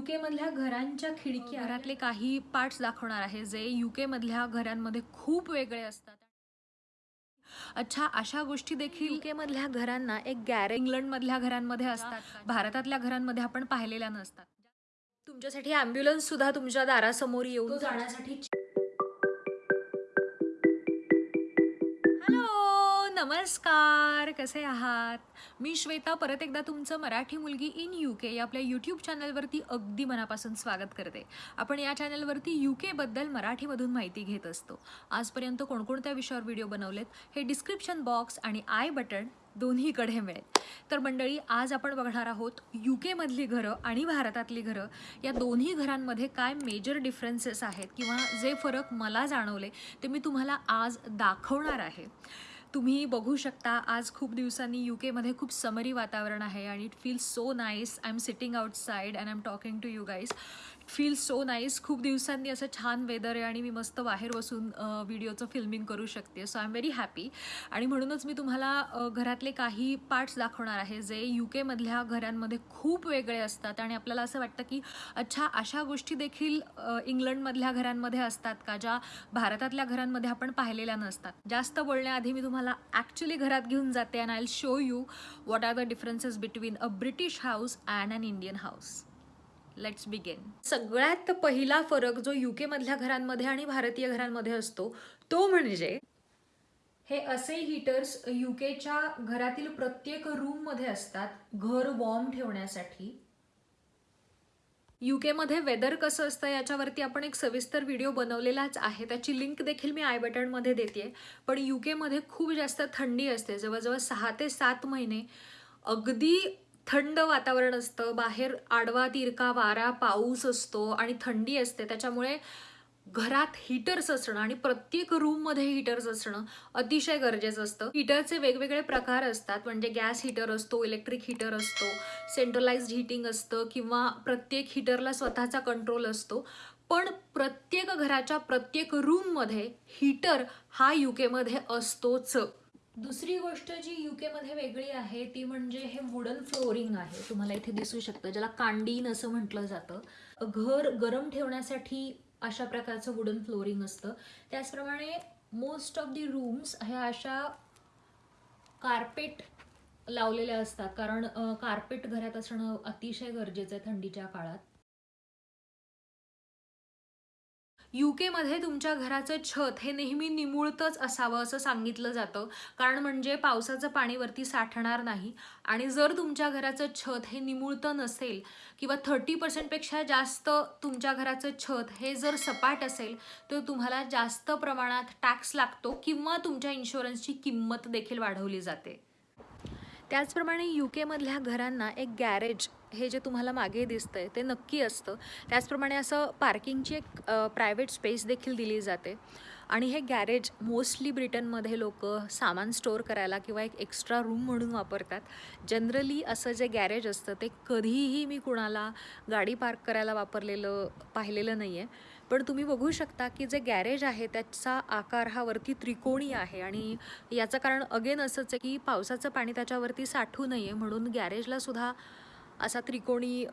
UK मधल्या घरांच्या खिडकी घरातले काही पार्ट्स दाखवणार आहे जे युके मधल्या घरांमध्ये खूप वेगळे असतात. अच्छा अशा गोष्टी देखील युके मधल्या घरांना एक गॅरे इंग्लंड मधल्या घरांमध्ये असतात. भारतातल्या घरांमध्ये आपण पाहिलेल्या नसतात. तुमच्यासाठी अँब्युलन्स सुद्धा तुमच्या दारासमोर येऊन जाण्यासाठी नमस्कार कसे आहात? मी श्वेता परत एकदा तुमचं मराठी मुलगी इन यू के या आपल्या यूट्यूब चॅनलवरती अगदी मनापासून स्वागत करते. आपण या चॅनलवरती यू केबद्दल मराठीमधून माहिती घेत असतो. आजपर्यंत कोणकोणत्या विषयावर व्हिडिओ बनवलेत हे डिस्क्रिप्शन बॉक्स आणि आय बटन दोन्हीकडे मिळेल. तर मंडळी आज आपण बघणार आहोत यू केमधली घरं आणि भारतातली घरं. या दोन्ही घरांमध्ये काय मेजर डिफरन्सेस आहेत किंवा जे फरक मला जाणवले ते मी तुम्हाला आज दाखवणार आहे. तुम्ही बघू शकता आज खूप दिवसांनी यू केमध्ये खूप समरी वातावरण आहे आणि it feel so nice I am sitting outside and I am talking to you guys it feel so nice खूप दिवसांनी असं छान वेदर आहे आणि मी मस्त बाहेर बसून व्हिडिओचं फिल्मिंग करू शकते. So I am very happy आणि म्हणूनच मी तुम्हाला घरातले काही पार्ट्स दाखवणार आहे जे यू केमधल्या घरांमध्ये खूप वेगळे असतात आणि आपल्याला असं वाटतं की अच्छा अशा गोष्टी देखील इंग्लंडमधल्या घरांमध्ये असतात का ज्या भारतातल्या घरांमध्ये आपण पाहिलेल्या नसतात? जास्त बोलण्याआधी मी तुम्हाला ॲक्च्युली घरात घेऊन जाते and I show you what are the differences between a British house and an Indian house let's begin सगळ्यात पहिला फरक जो यू मधल्या घरांमध्ये आणि भारतीय घरांमध्ये असतो तो म्हणजे हे असे हीटर्स यूकेच्या घरातील प्रत्येक रूममध्ये असतात घर वॉर्म ठेवण्यासाठी. मध्ये वेदर कसं असतं याच्यावरती आपण एक सविस्तर व्हिडिओ बनवलेलाच आहे. त्याची लिंक देखील मी आय बटनमध्ये देते पण मध्ये खूप जास्त थंडी असते. जवळजवळ सहा ते सात महिने अगदी थंड वातावरण असतं. बाहेर आडवा तिरका वारा पाऊस असतो आणि थंडी असते. त्याच्यामुळे घरात हीटर्स असणं आणि प्रत्येक रूममध्ये हीटर्स असणं अतिशय गरजेचं असतं. हीटरचे वेगवेगळे प्रकार असतात. म्हणजे गॅस हीटर असतो इलेक्ट्रिक हीटर असतो सेंट्रलाइज्ड हीटिंग असतं किंवा प्रत्येक हीटरला स्वतःचा कंट्रोल असतो. पण प्रत्येक घराच्या प्रत्येक रूममध्ये हीटर हा युकेमध्ये असतोच. दुसरी गोष्ट जी युकेमध्ये वेगळी आहे ती म्हणजे हे वुडन फ्लोरिंग आहे. तुम्हाला इथे दिसू शकतं ज्याला कांडीन असं म्हटलं जातं. घर गरम ठेवण्यासाठी अशा प्रकारचं वुडन फ्लोरिंग असतं. त्याचप्रमाणे मोस्ट ऑफ दी रूम्स ह्या अशा कार्पेट लावलेल्या असतात. कारण कार्पेट घरात असणं अतिशय गरजेचं आहे थंडीच्या काळात. मध्ये तुमच्या घराचं छत हे नेहमी निमुळतच असावं असं सांगितलं जातं. कारण म्हणजे पावसाचं पाणी वरती साठणार नाही. आणि जर तुमच्या घराचं छत हे निमुळतं नसेल किंवा थर्टी पर्सेंटपेक्षा जास्त तुमच्या घराचं छत हे जर सपाट असेल तर तुम्हाला जास्त प्रमाणात टॅक्स लागतो किंवा तुमच्या इन्शुरन्सची किंमत देखील वाढवली जाते. त्याचप्रमाणे यू केमधल्या घरांना एक गॅरेज हे जे तुम्हाला मागे दिसतंय ते नक्की असतं. त्याचप्रमाणे असं पार्किंगची एक प्रायव्हेट स्पेस देखील दिली जाते. आणि हे गॅरेज मोस्टली ब्रिटनमध्ये लोक सामान स्टोअर करायला किंवा एक एक्स्ट्रा रूम म्हणून वापरतात. जनरली असं जे गॅरेज असतं ते कधीही मी कुणाला गाडी पार्क करायला वापरलेलं पाहिलेलं नाही आहे पण तुम्ही बघू शकता की जे गॅरेज आहे त्याचा आकार हा वरती त्रिकोणी आहे आणि याचं कारण अगेन असंच आहे की पावसाचं पाणी त्याच्यावरती साठू नये म्हणून गॅरेजला सुद्धा असा त्रिकोणी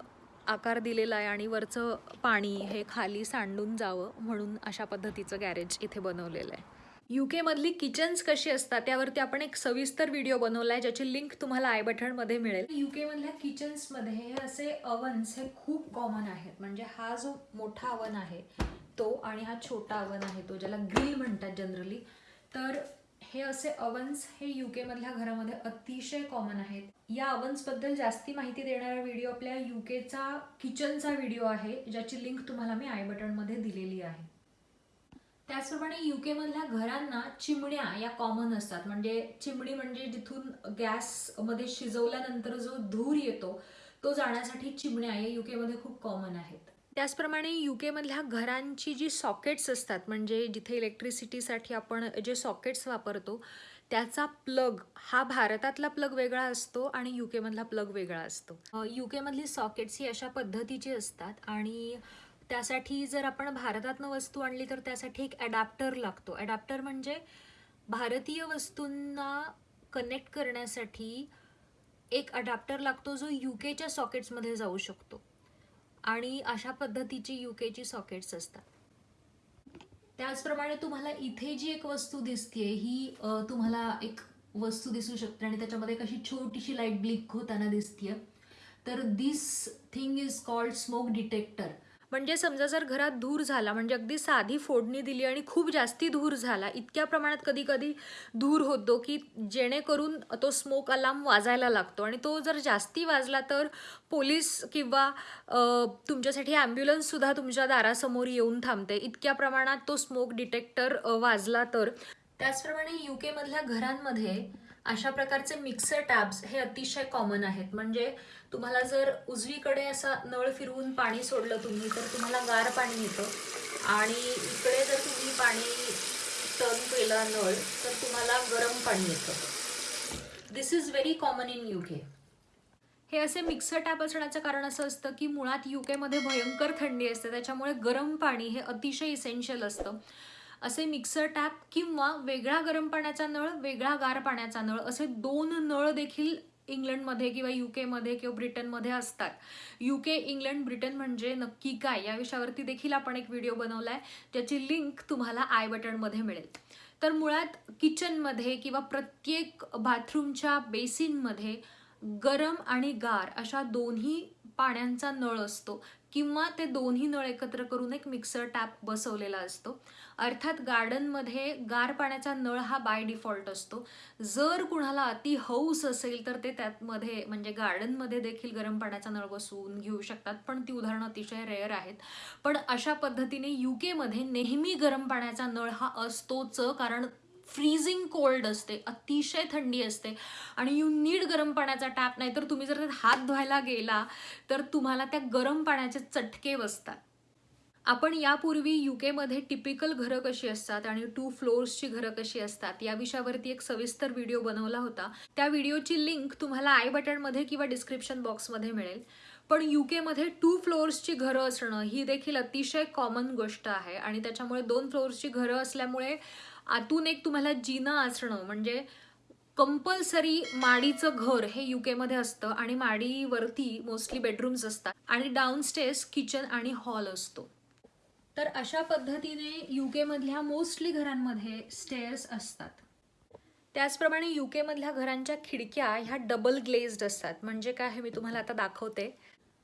आकार दिलेला आहे आणि वरचं पाणी हे खाली सांडून जावं म्हणून अशा पद्धतीचं गॅरेज इथे बनवलेलं आहे. युकेमधली किचन्स कशी असतात त्यावरती आपण एक सविस्तर व्हिडिओ बनवला आहे ज्याची लिंक तुम्हाला आय बटनमध्ये मिळेल. युकेमधल्या किचन्समध्ये हे असे अवन्स हे खूप कॉमन आहेत. म्हणजे हा जो मोठा अवन आहे तो आणि हा छोटा अवन आहे तो ज्याला ग्रिल म्हणतात जनरली तर हे असे अवन्स हे युकेमधल्या मधल्या घरामध्ये अतिशय कॉमन आहेत. या अवन्सबद्दल जास्ती माहिती देणारा व्हिडिओ आपल्या युकेचा किचनचा व्हिडिओ आहे ज्याची लिंक तुम्हाला मी आय बटनमध्ये दिलेली आहे. त्याचप्रमाणे यू मधल्या घरांना चिमण्या या कॉमन असतात. म्हणजे चिमणी म्हणजे जिथून गॅसमध्ये शिजवल्यानंतर जो धूर येतो तो जाण्यासाठी चिमण्या या युकेमध्ये मध्ये खूप कॉमन आहेत. त्याचप्रमाणे युकेमधल्या घरांची जी सॉकेट्स असतात म्हणजे जिथे इलेक्ट्रिसिटीसाठी आपण जे सॉकेट्स वापरतो त्याचा प्लग हा भारतातला प्लग वेगळा असतो आणि युकेमधला प्लग वेगळा असतो. युकेमधली सॉकेट्स ही अशा पद्धतीची असतात आणि त्यासाठी जर आपण भारतातनं वस्तू आणली तर त्यासाठी एक ॲडॅप्टर लागतो. ॲडॅप्टर म्हणजे भारतीय वस्तूंना कनेक्ट करण्यासाठी एक अडॅप्टर लागतो जो यू केच्या सॉकेट्समध्ये जाऊ शकतो. आणि अशा पद्धतीची यू केची सॉकेट्स असतात. त्याचप्रमाणे तुम्हाला इथे जी एक वस्तू दिसते ही तुम्हाला एक वस्तू दिसू शकते आणि त्याच्यामध्ये एक अशी छोटीशी लाइट ब्लिक होताना दिसते तर this thing is called smoke detector म्हणजे समजा जर घरात धूर झाला म्हणजे अगदी साधी फोडणी दिली आणि खूप जास्ती धूर झाला इतक्या प्रमाणात कधी कधी धूर होतो की जेणेकरून तो स्मोक अलार्म वाजायला लागतो. आणि तो जर जास्ती वाजला तर पोलीस किंवा तुमच्यासाठी ॲम्ब्युलन्ससुद्धा तुमच्या दारासमोर येऊन थांबते. इतक्या प्रमाणात तो स्मोक डिटेक्टर वाजला तर. त्याचप्रमाणे यू केमधल्या घरांमध्ये अशा प्रकारचे मिक्सर टॅब्स हे अतिशय कॉमन आहेत. म्हणजे तुम्हाला जर उजवीकडे असा नळ फिरवून पाणी सोडलं तुम्ही तर तुम्हाला गार पाणी येतं. आणि इकडे जर तुम्ही पाणी टर्न केलं नळ तर तुम्हाला गरम पाणी येतं. This is very common in UK हे असे मिक्सर टॅप असण्याचं कारण असं असतं की मुळात यू केमध्ये भयंकर थंडी असते त्याच्यामुळे गरम पाणी हे अतिशय इसेन्शियल असतं. असे मिक्सर टॅप किंवा वेगळा गरम पाण्याचा नळ वेगळा गार पाण्याचा नळ असे दोन नळ देखील इंग्लंडमध्ये किंवा युकेमध्ये किंवा ब्रिटनमध्ये असतात. युके इंग्लंड ब्रिटन म्हणजे नक्की काय? या विषयावरती देखील आपण एक व्हिडिओ बनवला आहे ज्याची लिंक तुम्हाला आय बटनमध्ये मिळेल. तर मुळात किचनमध्ये किंवा प्रत्येक बाथरूमच्या बेसिनमध्ये गरम आणि गार अशा दोन्ही पाण्यांचा नळ असतो. किंवा ते दोन्ही नळ एकत्र करून एक मिक्सर टॅप बसवलेला असतो. अर्थात गार्डनमध्ये गार पाण्याचा नळ हा बाय डिफॉल्ट असतो. जर कुणाला अति हौस असेल तर ते त्यातमध्ये म्हणजे गार्डनमध्ये देखील गरम पाण्याचा नळ बसवून घेऊ शकतात. पण ती उदाहरणं अतिशय रेअर आहेत. पण अशा पद्धतीने यू केमध्ये नेहमी गरम पाण्याचा नळ हा असतोच कारण फ्रीजिंग कोल्ड असते अतिशय थंडी असते. आणि यू नीड गरम पाण्याचा टॅप नाही तर तुम्ही जर हात धुवायला गेला तर तुम्हाला त्या गरम पाण्याचे चटके बसतात. आपण यापूर्वी युकेमध्ये टिपिकल घरं कशी असतात आणि टू फ्लोअर्सची घरं कशी असतात या विषयावरती एक सविस्तर व्हिडिओ बनवला होता. त्या व्हिडिओची लिंक तुम्हाला आय बटनमध्ये किंवा डिस्क्रिप्शन बॉक्समध्ये मिळेल. पण युकेमध्ये टू फ्लोअर्सची घरं असणं ही देखील अतिशय कॉमन गोष्ट आहे आणि त्याच्यामुळे दोन फ्लोअर्सची घरं असल्यामुळे आतून एक तुम्हाला जिना असणं म्हणजे कंपल्सरी माडीचं घर हे युकेमध्ये असतं आणि माडीवरती मोस्टली बेडरूम्स असतात आणि डाऊनस्टेअर्स किचन आणि हॉल असतो. तर अशा पद्धतीने युकेमधल्या मोस्टली घरांमध्ये स्टेअर्स असतात. त्याचप्रमाणे युकेमधल्या घरांच्या खिडक्या ह्या डबल ग्लेज्ड असतात. म्हणजे काय हे मी तुम्हाला आता दाखवते.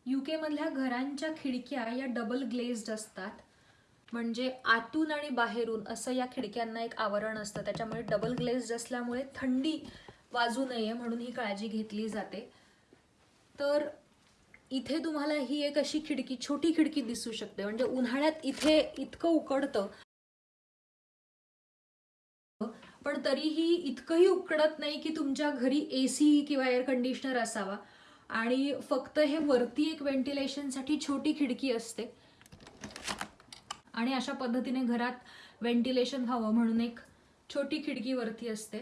युकेमधल्या घरांच्या खिडक्या या डबल ग्लेज्ड असतात. म्हणजे आतून आणि बाहेरून असं या खिडक्यांना एक आवरण असतं. त्याच्यामुळे डबल ग्लेज असल्यामुळे थंडी वाजू नये म्हणून ही काळजी घेतली जाते. तर इथे तुम्हाला ही एक अशी खिडकी छोटी खिडकी दिसू शकते. म्हणजे उन्हाळ्यात इथे इतकं उकडतं. पण तरीही इतकंही उकडत नाही की तुमच्या घरी ए सी किंवा एअर कंडिशनर असावा. आणि फक्त हे वरती एक व्हेंटिलेशनसाठी छोटी खिडकी असते. आणि अशा पद्धतीने घरात व्हेंटिलेशन व्हावं म्हणून एक छोटी खिडकी वरती असते.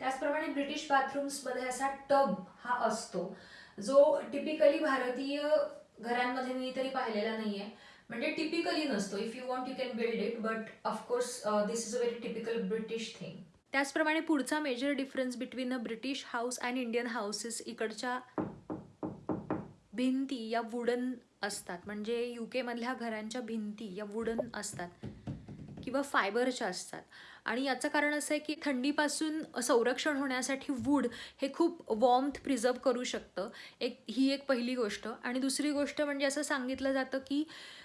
त्याचप्रमाणे ब्रिटिश बाथरूम्समध्ये असा टब हा असतो जो टिपिकली भारतीय घरांमध्ये मी तरी पाहिलेला नाहीये. म्हणजे टिपिकली नसतो. If you want you can build it but of course this is a very typical British thing त्याचप्रमाणे पुढचा major difference between a British house and Indian houses इकडच्या भिंती या वुडन असतात. म्हणजे यू केमधल्या घरांच्या भिंती या वुडन असतात किंवा फायबरच्या असतात. आणि याचं कारण असं आहे की थंडीपासून संरक्षण होण्यासाठी वूड हे खूप वॉर्मथ प्रिझर्व करू शकतं. एक ही एक पहिली गोष्ट. आणि दुसरी गोष्ट म्हणजे असं सांगितलं जातं की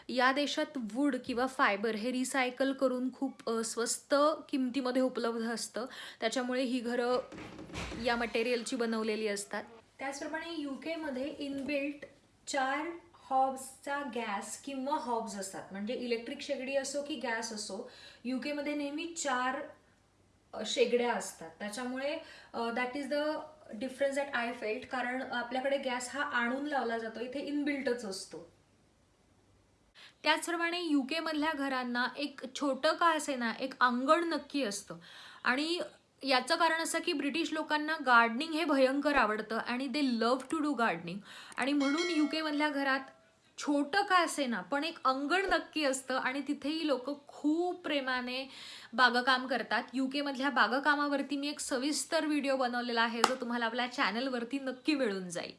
या देशात वूड किंवा फायबर हे रिसायकल करून खूप स्वस्त किमतीमध्ये उपलब्ध असतं. त्याच्यामुळे ही घरं या मटेरियलची बनवलेली असतात. त्याचप्रमाणे यू केमध्ये इनबिल्ट चार हॉब्सचा गॅस किंवा हॉब्स असतात म्हणजे इलेक्ट्रिक शेगडी असो की गॅस असो युकेमध्ये नेहमी चार शेगड्या असतात. त्याच्यामुळे that is the difference that I felt कारण आपल्याकडे गॅस हा आणून लावला जातो इथे इनबिल्टच असतो. त्याचप्रमाणे युके मधल्या घरांना एक छोटं का असे ना एक अंगण नक्की असतं. आणि याचं कारण असं की ब्रिटिश लोकांना गार्डनिंग हे भयंकर आवडतं आणि they love to do gardening आणि म्हणून युके मधल्या घरात छोटं का असे ना पण एक अंगण नक्की असतं आणि तिथेही लोक खूप प्रेमाने बागकाम करतात. यू केमधल्या बागकामावरती मी एक सविस्तर व्हिडिओ बनवलेला आहे जो तुम्हाला आपल्या चॅनलवरती नक्की मिळून जाईल.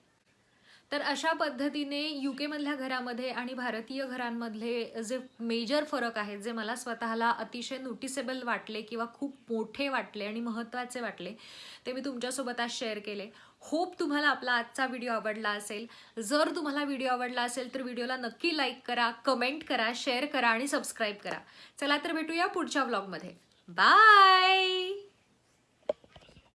तर अशा पद्धतीने यू केमधल्या घरामध्ये आणि भारतीय घरांमधले जे मेजर फरक आहेत जे मला स्वतःला अतिशय नोटिसेबल वाटले किंवा खूप मोठे वाटले आणि महत्त्वाचे वाटले ते मी तुमच्यासोबत आज शेअर केले. होप तुम्हाला आपला आजचा व्हिडिओ आवडला असेल. जर तुम्हाला व्हिडिओ आवडला असेल तर व्हिडिओला नक्की लाईक करा कमेंट करा शेअर करा आणि सबस्क्राईब करा. चला तर भेटूया पुढच्या व्लॉगमध्ये बाय